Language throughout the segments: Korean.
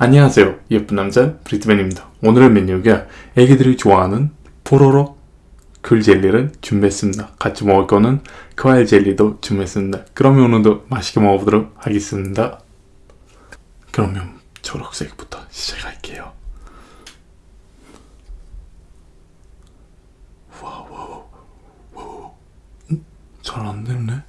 안녕하세요. 예쁜 남자 브리트맨입니다. 오늘의 메뉴가 애기들이 좋아하는 뽀로로 귤 젤리를 준비했습니다. 같이 먹을 거는 과일 젤리도 준비했습니다. 그러면 오늘도 맛있게 먹어보도록 하겠습니다. 그러면 초록색부터 시작할게요. wow wow 잘 안되네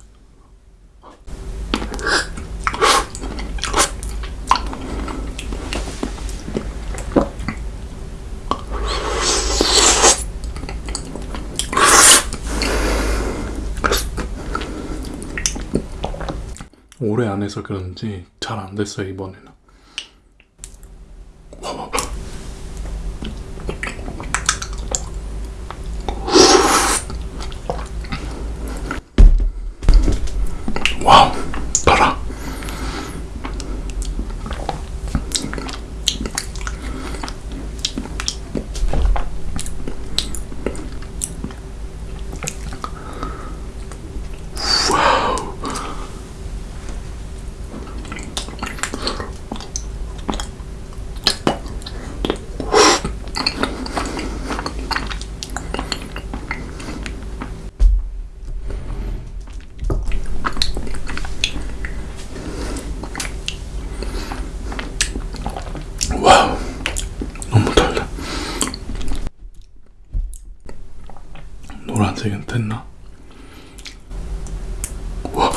오래 안 해서 그런지 잘 안 됐어요 이번에는 노란색은 됐나? 와.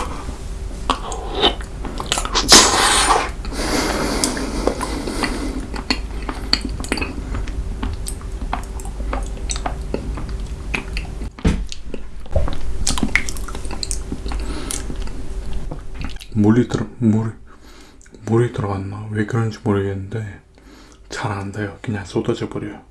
물이 들어 물이 물이 들어갔나? 왜 그런지 모르겠는데 잘 안 돼요. 그냥 쏟아져 버려요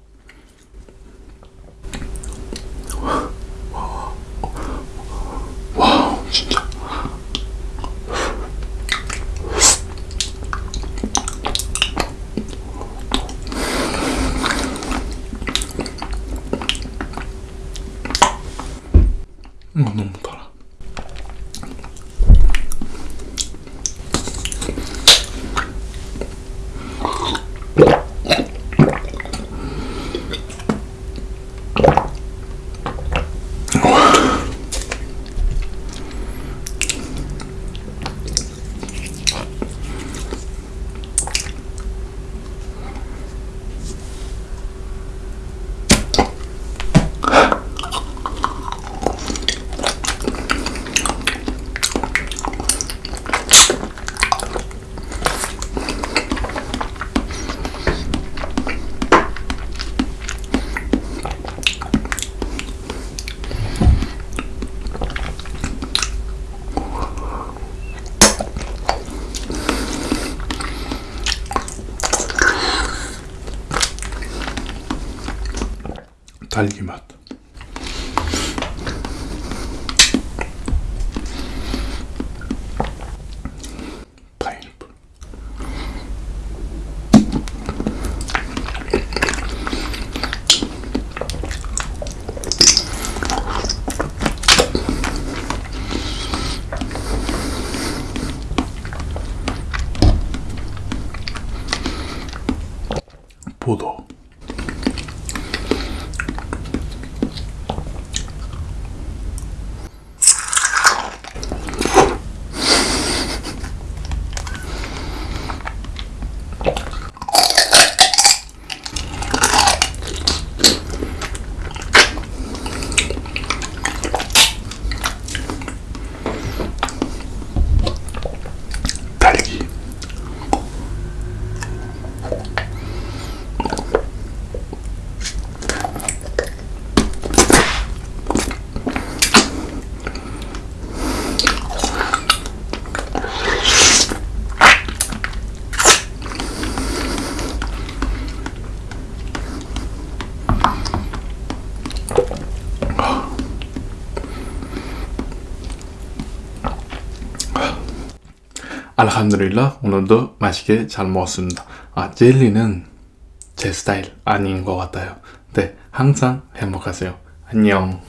딸기 맛. 포도. 알함드릴라 오늘도 맛있게 잘 먹었습니다. 아 젤리는 제 스타일 아닌 것 같아요. 네 항상 행복하세요. 안녕